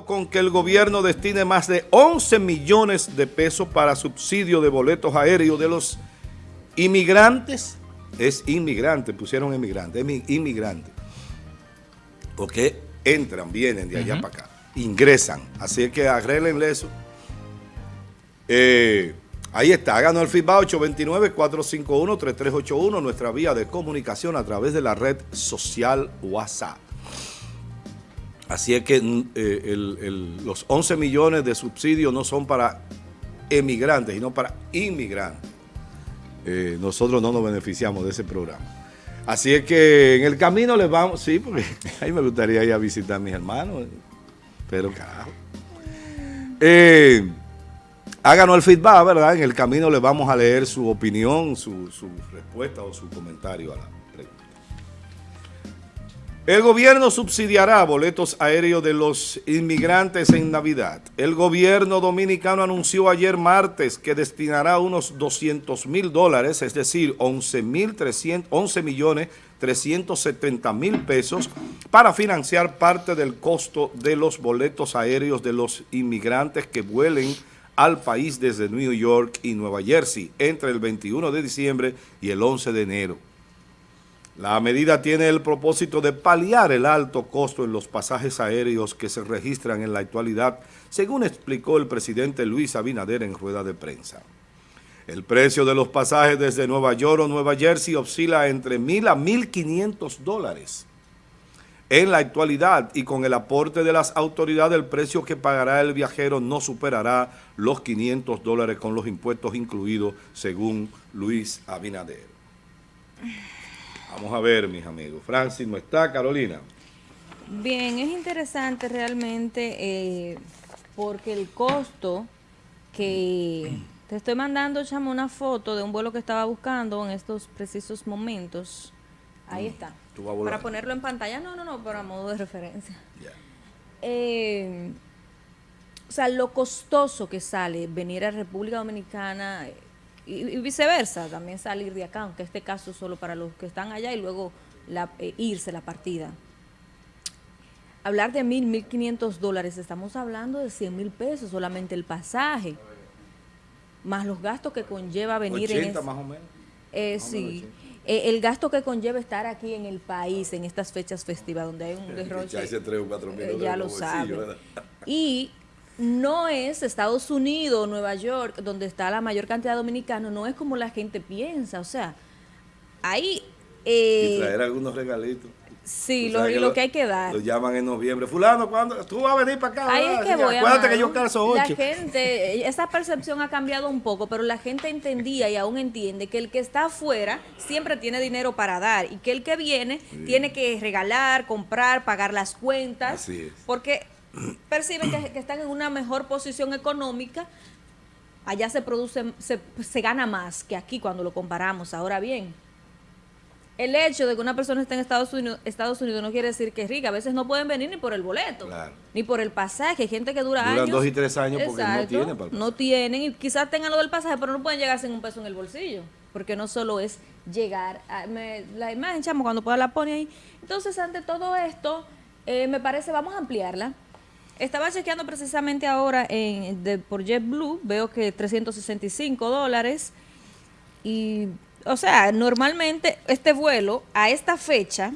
con que el gobierno destine más de 11 millones de pesos para subsidio de boletos aéreos de los inmigrantes. Es inmigrante, pusieron inmigrante, es inmigrante. Porque entran, vienen de allá para acá, ingresan. Así que arreglenle eso. Eh, ahí está, háganos el feedback 829-451-3381, nuestra vía de comunicación a través de la red social WhatsApp. Así es que mm, eh, los 11 millones de subsidios no son para emigrantes, sino para inmigrantes. Eh, nosotros no nos beneficiamos de ese programa. Así es que en el camino les vamos, sí, porque ahí me gustaría ir a visitar a mis hermanos, pero carajo. Eh, háganos el feedback, ¿verdad? En el camino les vamos a leer su opinión, su, su respuesta o su comentario a la el gobierno subsidiará boletos aéreos de los inmigrantes en Navidad. El gobierno dominicano anunció ayer martes que destinará unos 200 mil dólares, es decir, 11 millones 370 mil pesos para financiar parte del costo de los boletos aéreos de los inmigrantes que vuelen al país desde New York y Nueva Jersey entre el 21 de diciembre y el 11 de enero. La medida tiene el propósito de paliar el alto costo en los pasajes aéreos que se registran en la actualidad, según explicó el presidente Luis Abinader en rueda de prensa. El precio de los pasajes desde Nueva York o Nueva Jersey oscila entre mil a 1.500 dólares. En la actualidad y con el aporte de las autoridades, el precio que pagará el viajero no superará los 500 dólares con los impuestos incluidos, según Luis Abinader. Vamos a ver, mis amigos. Francis no está, Carolina. Bien, es interesante realmente eh, porque el costo que te estoy mandando, chamo, una foto de un vuelo que estaba buscando en estos precisos momentos. Ahí mm, está. Para ponerlo en pantalla, no, no, no, para modo de referencia. Eh, o sea, lo costoso que sale venir a República Dominicana y, viceversa, también salir de acá, aunque este caso solo para los que están allá y luego la, eh, irse la partida. Hablar de mil, mil quinientos dólares, estamos hablando de cien mil pesos solamente el pasaje, más los gastos que conlleva venir 80 en... más o menos. Eh, sí. Eh, el gasto que conlleva estar aquí en el país en estas fechas festivas donde hay un derroche. Ya, ya lo sabe. Y no es Estados Unidos, Nueva York, donde está la mayor cantidad de dominicanos, no es como la gente piensa, o sea, hay... Eh, y traer algunos regalitos. Sí, lo, y lo, que hay que dar. Lo llaman en noviembre. Fulano, ¿cuándo? Tú vas a venir para acá. Ahí es que voy, Acuérdate que yo calzo ocho. La gente, esa percepción ha cambiado un poco, pero la gente entendía y aún entiende que el que está afuera siempre tiene dinero para dar y que el que viene tiene que regalar, comprar, pagar las cuentas. Así es. Porque perciben que, están en una mejor posición económica, allá se produce, se, gana más que aquí cuando lo comparamos. Ahora bien, el hecho de que una persona esté en Estados Unidos, Estados Unidos no quiere decir que es rica. A veces no pueden venir ni por el boleto, ni por el pasaje. Hay gente que dura Duran dos y tres años porque no tienen No tienen y quizás tengan lo del pasaje, pero no pueden llegar sin un peso en el bolsillo. Porque no solo es llegar. la imagen, chamo, cuando pueda la pone ahí. Entonces, ante todo esto, eh, me parece, vamos a ampliarla estaba chequeando precisamente ahora en, de, por JetBlue, veo que 365 dólares. Y, o sea, normalmente este vuelo a esta fecha,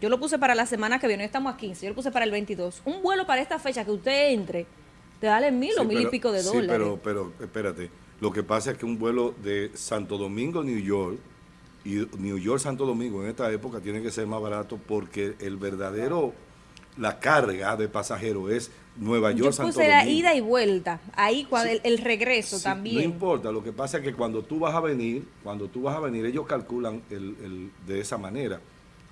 yo lo puse para la semana que viene, estamos a 15, yo lo puse para el 22, un vuelo para esta fecha que usted entre, te vale mil o mil y pico de dólares. Sí, pero, pero espérate, lo que pasa es que un vuelo de Santo Domingo, New York, y New York, Santo Domingo en esta época tiene que ser más barato porque el verdadero la carga de pasajeros es Nueva York, Yo puse la ida y vuelta, ahí cuando el, regreso también. No importa, lo que pasa es que cuando tú vas a venir, cuando tú vas a venir, ellos calculan el, de esa manera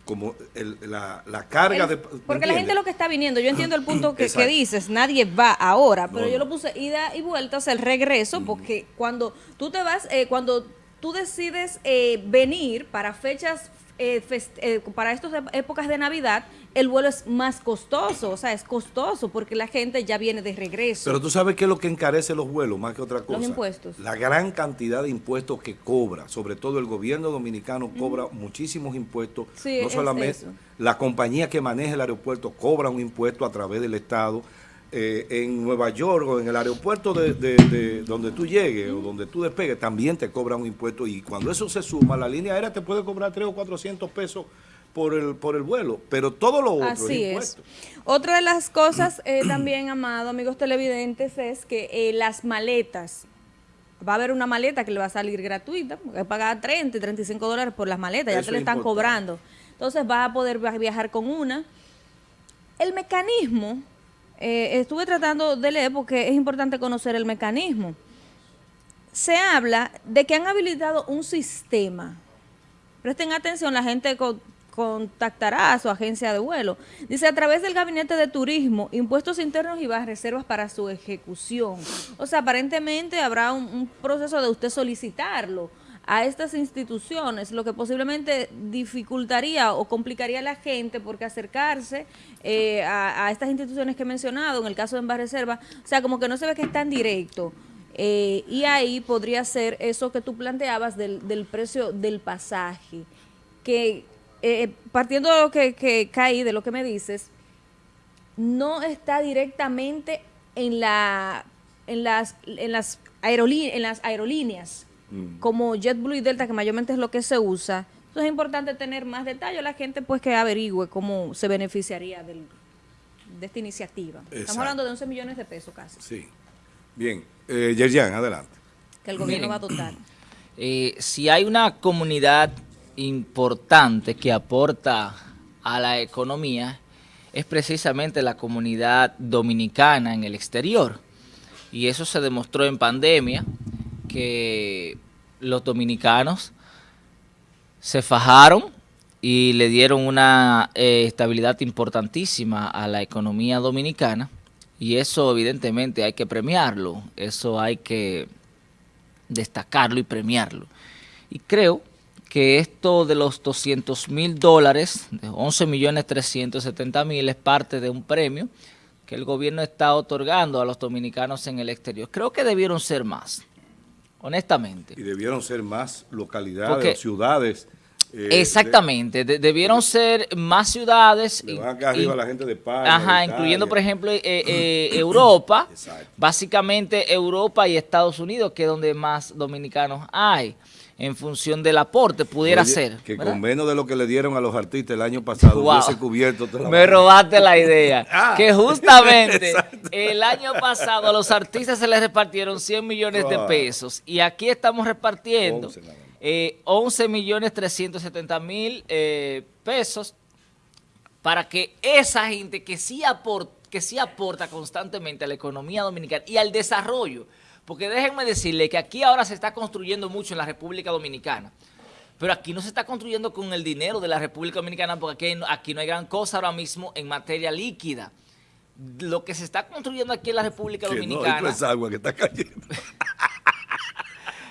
como la, carga de... Porque la gente lo que está viniendo, yo entiendo el punto que, dices, nadie va ahora, pero yo lo puse ida y vuelta, o sea, el regreso, porque cuando tú te vas, eh, cuando tú decides eh, venir para fechas eh, eh, para estas épocas de Navidad, el vuelo es más costoso, o sea, es costoso porque la gente ya viene de regreso. Pero tú sabes qué es lo que encarece los vuelos, más que otra cosa. Los impuestos. La gran cantidad de impuestos que cobra, sobre todo el gobierno dominicano cobra muchísimos impuestos, no solamente la compañía que maneja el aeropuerto cobra un impuesto a través del Estado, eh, en Nueva York o en el aeropuerto de, donde tú llegues o donde tú despegues, también te cobran un impuesto y cuando eso se suma, la línea aérea te puede cobrar 3 o 400 pesos por el, por el vuelo, pero todo lo otro Así es, Otra de las cosas eh, también, amado, amigos televidentes, es que eh, las maletas, va a haber una maleta que le va a salir gratuita, porque pagar 30, 35 dólares por las maletas, ya te le están cobrando. Entonces vas a poder viajar con una. El mecanismo eh, estuve tratando de leer porque es importante conocer el mecanismo. Se habla de que han habilitado un sistema. Presten atención, la gente contactará a su agencia de vuelo. Dice, a través del Gabinete de Turismo, impuestos internos y vas reservas para su ejecución. O sea, aparentemente habrá un proceso de usted solicitarlo a estas instituciones, lo que posiblemente dificultaría o complicaría a la gente porque acercarse eh, a, estas instituciones que he mencionado, en el caso de Envar Reserva, o sea, como que no se ve que es tan directo. Eh, y ahí podría ser eso que tú planteabas del, del precio del pasaje, que eh, partiendo de lo que, que caí, de lo que me dices, no está directamente en la en las en las, en las aerolíneas Mm. como JetBlue y Delta, que mayormente es lo que se usa. Entonces es importante tener más detalle la gente pues que averigüe cómo se beneficiaría de esta iniciativa. Estamos hablando de 11 millones de pesos casi. Sí. Bien. Eh, Yerjan, adelante. Que el gobierno va a dotar. Eh, si hay una comunidad importante que aporta a la economía, es precisamente la comunidad dominicana en el exterior. Y eso se demostró en pandemia, que los dominicanos se fajaron y le dieron una eh, estabilidad importantísima a la economía dominicana y eso evidentemente hay que premiarlo, eso hay que destacarlo y premiarlo. Y creo que esto de los 200 mil dólares, de 11 millones 370 mil, es parte de un premio que el gobierno está otorgando a los dominicanos en el exterior. Creo que debieron ser más honestamente. Y debieron ser más localidades, ciudades. Eh, exactamente, debieron ser más ciudades. Le van acá arriba la gente de España. Ajá, incluyendo por ejemplo eh, eh, Europa, básicamente Europa y Estados Unidos, que es donde más dominicanos hay en función del aporte, pudiera ser. Que con menos de lo que le dieron a los artistas el año pasado, hubiese cubierto Me robaste la idea. Ah. que justamente el año pasado a los artistas se les repartieron 100 millones de pesos y aquí estamos repartiendo 11, eh, millones 370 mil eh, pesos para que esa gente que sí, aporta, que sí aporta constantemente a la economía dominicana y al desarrollo, porque déjenme decirle que aquí ahora se está construyendo mucho en la República Dominicana. Pero aquí no se está construyendo con el dinero de la República Dominicana porque aquí, no hay gran cosa ahora mismo en materia líquida. Lo que se está construyendo aquí en la República Dominicana... No, es agua que está cayendo.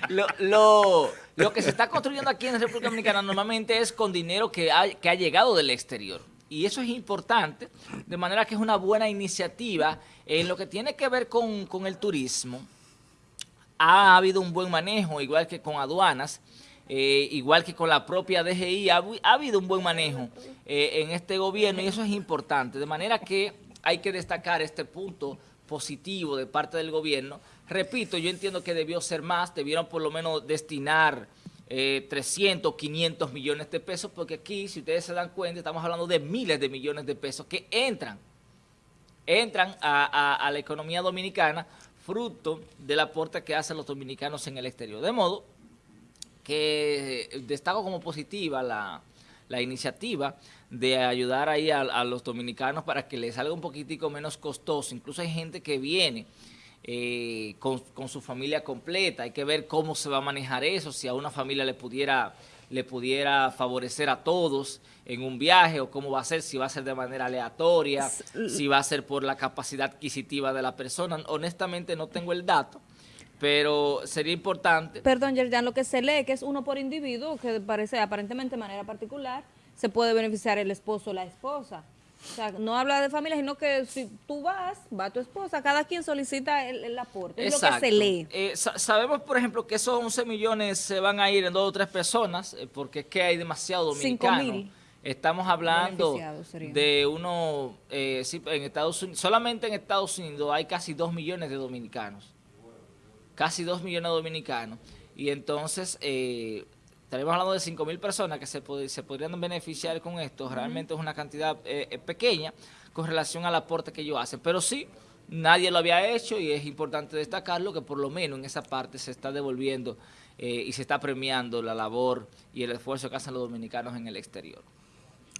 lo, que se está construyendo aquí en la República Dominicana normalmente es con dinero que ha, que ha llegado del exterior. Y eso es importante, de manera que es una buena iniciativa en lo que tiene que ver con, con el turismo ha habido un buen manejo, igual que con aduanas, eh, igual que con la propia DGI, ha, habido un buen manejo eh, en este gobierno y eso es importante, de manera que hay que destacar este punto positivo de parte del gobierno. Repito, yo entiendo que debió ser más, debieron por lo menos destinar 300, eh, 500 millones de pesos, porque aquí, si ustedes se dan cuenta, estamos hablando de miles de millones de pesos que entran, entran a la economía dominicana fruto del aporte que hacen los dominicanos en el exterior. De modo que destaco como positiva la, iniciativa de ayudar ahí a, los dominicanos para que les salga un poquitico menos costoso. Incluso hay gente que viene eh, con, con, su familia completa. Hay que ver cómo se va a manejar eso, si a una familia le pudiera le pudiera favorecer a todos en un viaje o cómo va a ser, si va a ser de manera aleatoria, si va a ser por la capacidad adquisitiva de la persona. Honestamente no tengo el dato, pero sería importante. Perdón, Yerjan, lo que se lee que es uno por individuo, que parece aparentemente de manera particular, se puede beneficiar el esposo o la esposa. O sea, no habla de familia, sino que si tú vas, va tu esposa, cada quien solicita el, aporte, es lo que se lee. Eh, sabemos, por ejemplo, que esos 11 millones se van a ir en dos o tres personas, eh, porque es que hay demasiado dominicano Estamos hablando de uno, eh, sí, en Estados Unidos, solamente en Estados Unidos hay casi 2 millones de dominicanos. Casi 2 millones de dominicanos. Y entonces, eh, estaremos hablando de 5 mil personas que se, pod- se podrían beneficiar con esto. Realmente es una cantidad eh, eh, pequeña con relación al aporte que ellos hacen. Pero sí, nadie lo había hecho y es importante destacarlo que por lo menos en esa parte se está devolviendo eh, y se está premiando la labor y el esfuerzo que hacen los dominicanos en el exterior.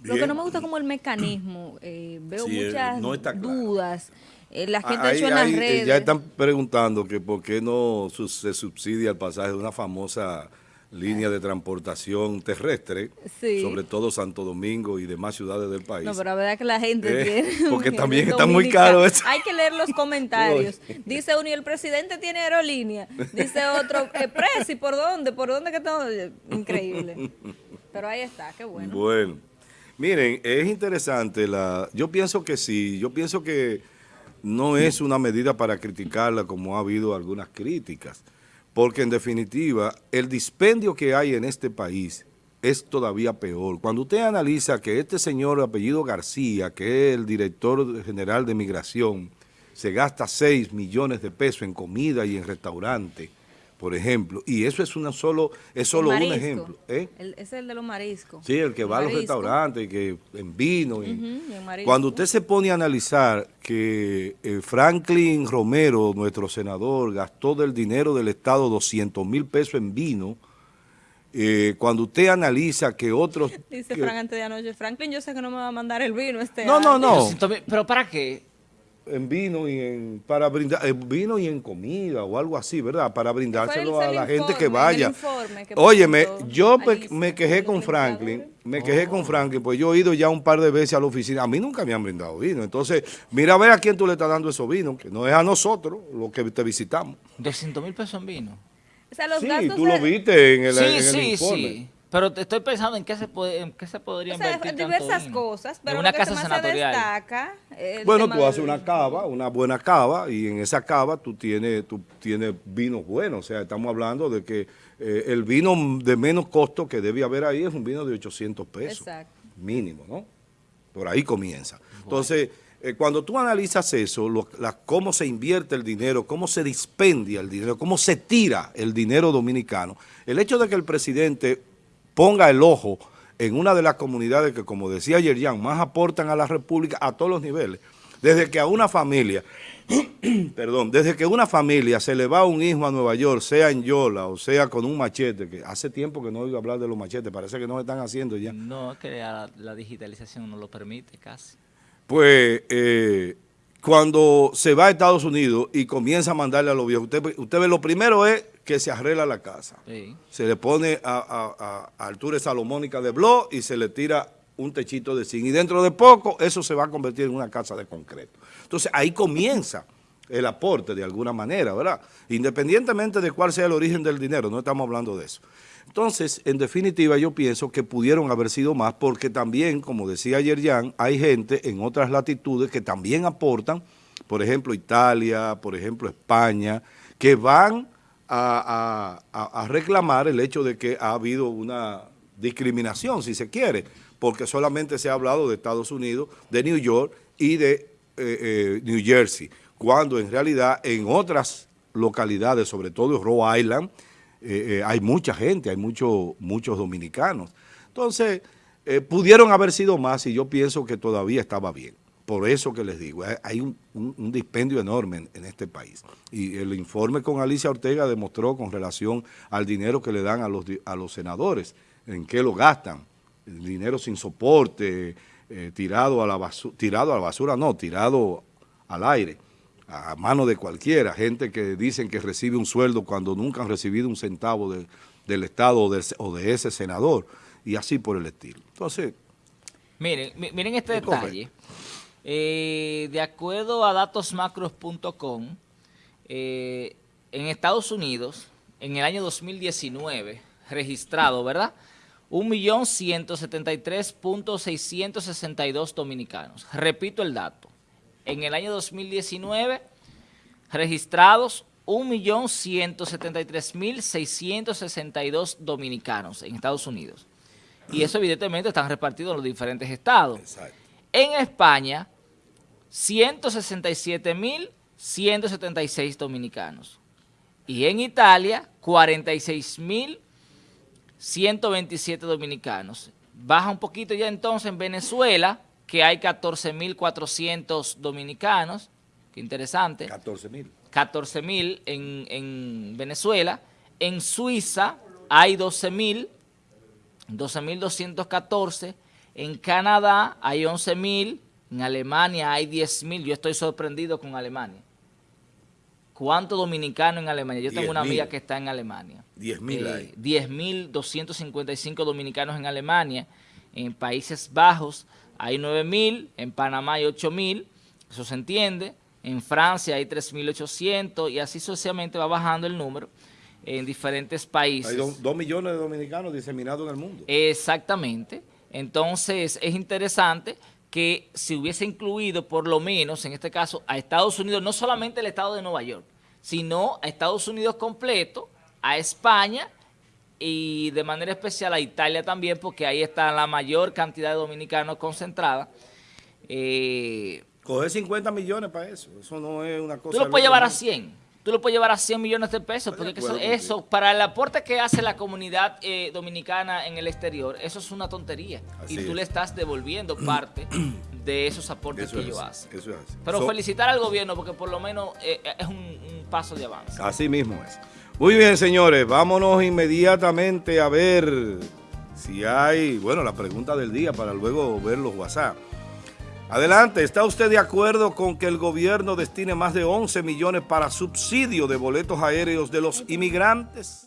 Lo que no me gusta como el mecanismo, eh, veo Sí, muchas no está claro. dudas. Eh, la gente ha Ahí- hecho en las ahí, redes. Ya están preguntando que por qué no su- se subsidia el pasaje de una famosa línea de transportación terrestre, Sí. sobre todo Santo Domingo y demás ciudades del país. No, pero la verdad que la gente Eh, tiene... porque también está muy caro eso. Hay que leer los comentarios. Dice uno, y el presidente tiene aerolínea. Dice otro, eh, Presi, ¿por dónde? ¿Por dónde que estamos? Increíble. Pero ahí está, qué bueno. Bueno, miren, es interesante la. Yo pienso que sí, yo pienso que no es una medida para criticarla como ha habido algunas críticas, porque en definitiva el dispendio que hay en este país es todavía peor. Cuando usted analiza que este señor apellido García, que es el director general de migración, se gasta 6 millones de pesos en comida y en restaurante, por ejemplo, y eso es una solo es solo un ejemplo, ¿eh? El- ese es el de los mariscos. Sí, el que va a los restaurantes, y que en vino. y- y. Cuando usted se pone a analizar que eh, Franklin Romero, nuestro senador, gastó del dinero del Estado 200 mil pesos en vino, eh, cuando usted analiza que otros... Dice que- Frank antes de anoche, Franklin, yo sé que no me va a mandar el vino este No, no, año". no. 200 mil, ¿Pero para qué? En vino y en para brindar en vino y en comida o algo así, ¿verdad? Para brindárselo a la gente que vaya. que Óyeme, yo Alicia, me quejé con Franklin, me quejé con Franklin, pues yo he ido ya un par de veces a la oficina, a mí nunca me han brindado vino. Entonces, mira a ver a quién tú le estás dando esos vinos, que no es a nosotros, los que te visitamos. 200 mil pesos en vino. O sea, los Sí, gastos tú lo viste en el, sí, en el sí, informe. sí. Pero te estoy pensando en qué se puede, en qué se podría O sea, invertir diversas cosas, pero en una lo que casa más se senatorial. destaca... el Bueno, tú haces una cava, una buena cava, y en esa cava tú tienes, tú tienes vinos buenos. O sea, estamos hablando de que eh, el vino de menos costo que debe haber ahí es un vino de 800 pesos. Exacto. Mínimo, ¿no? Por ahí comienza. Entonces, eh, cuando tú analizas eso, lo- la- cómo se invierte el dinero, cómo se dispendia el dinero, cómo se tira el dinero dominicano, el hecho de que el presidente ponga el ojo en una de las comunidades que, como decía Yerjan, más aportan a la República a todos los niveles. Desde que a una familia, perdón, desde que una familia se le va un hijo a Nueva York, sea en Yola o sea con un machete, que hace tiempo que no oigo hablar de los machetes, parece que no se están haciendo ya. No, es que la, la digitalización no lo permite casi. Pues eh, cuando se va a Estados Unidos y comienza a mandarle a los viejos, usted, usted ve, lo primero es que se arregla la casa. Sí. Se le pone a, a- a altura salomónica de blog y se le tira un techito de zinc. Y dentro de poco eso se va a convertir en una casa de concreto. Entonces ahí comienza el aporte de alguna manera, ¿verdad? Independientemente de cuál sea el origen del dinero, no estamos hablando de eso. Entonces, en definitiva, yo pienso que pudieron haber sido más porque también, como decía ayer Jan, hay gente en otras latitudes que también aportan, por ejemplo, Italia, por ejemplo, España, que van a, reclamar el hecho de que ha habido una discriminación, si se quiere, porque solamente se ha hablado de Estados Unidos, de New York y de eh, eh, New Jersey, cuando en realidad en otras localidades, sobre todo en Rhode Island, eh, eh, hay mucha gente, hay mucho- muchos dominicanos. Entonces, eh, pudieron haber sido más y yo pienso que todavía estaba bien. Por eso que les digo, hay- un, un- dispendio enorme en, este país. Y el informe con Alicia Ortega demostró con relación al dinero que le dan a los, a los senadores, en qué lo gastan. Dinero sin soporte, tirado, a la tirado a la basura, no, tirado al aire, a mano de cualquiera. Gente que dicen que recibe un sueldo cuando nunca han recibido un centavo de- del Estado o, del- o de ese senador, y así por el estilo. Entonces, Miren, mi- miren este Es detalle. Eh, de acuerdo a datosmacros.com, eh, en Estados Unidos, en el año 2019, registrado, ¿verdad? 1.173.662 dominicanos. Repito el dato. En el año 2019, registrados 1.173.662 dominicanos en Estados Unidos. y eso evidentemente están repartidos en los diferentes estados. Exacto. En España, 166.176 dominicanos. Y en Italia, 46.127 dominicanos. Baja un poquito ya entonces en Venezuela, que hay 14.400 dominicanos. Qué interesante. 14 mil. 14.000 en, en Venezuela. En Suiza hay 12.000, 12.214. En Canadá hay 11.000. En Alemania hay 10.000. Yo estoy sorprendido con Alemania. ¿Cuántos dominicanos en Alemania? Yo tengo una 10.000. amiga que está en Alemania. 10.000 Eh, hay. 10.255 dominicanos en Alemania. En Países Bajos hay 9.000. En Panamá hay 8.000. Eso se entiende. En Francia hay 3.800 y así sucesivamente va bajando el número en diferentes países. Hay do- dos millones de dominicanos diseminados en el mundo. Exactamente. Entonces es interesante que se hubiese incluido por lo menos, en este caso, a Estados Unidos, no solamente el estado de Nueva York, sino a Estados Unidos completo, a España y de manera especial a Italia también, porque ahí está la mayor cantidad de dominicanos concentrada. Eh, Coger 50 millones para eso. Eso no es una cosa. Tú lo puedes llevar a mundo. 100. Tú lo puedes llevar a 100 millones de pesos, de porque eso, para el aporte que hace la comunidad eh, dominicana en el exterior, eso es una tontería. Así y tú es. le estás devolviendo parte de esos aportes Eso que ellos hacen. Eso es así. Pero So- felicitar al gobierno porque por lo menos eh, es un, un paso de avance. Así mismo es. Muy bien, señores, vámonos inmediatamente a ver si hay, bueno, la pregunta del día para luego ver los WhatsApp. Adelante, ¿está usted de acuerdo con que el gobierno destine más de 11 millones para subsidio de boletos aéreos de los inmigrantes?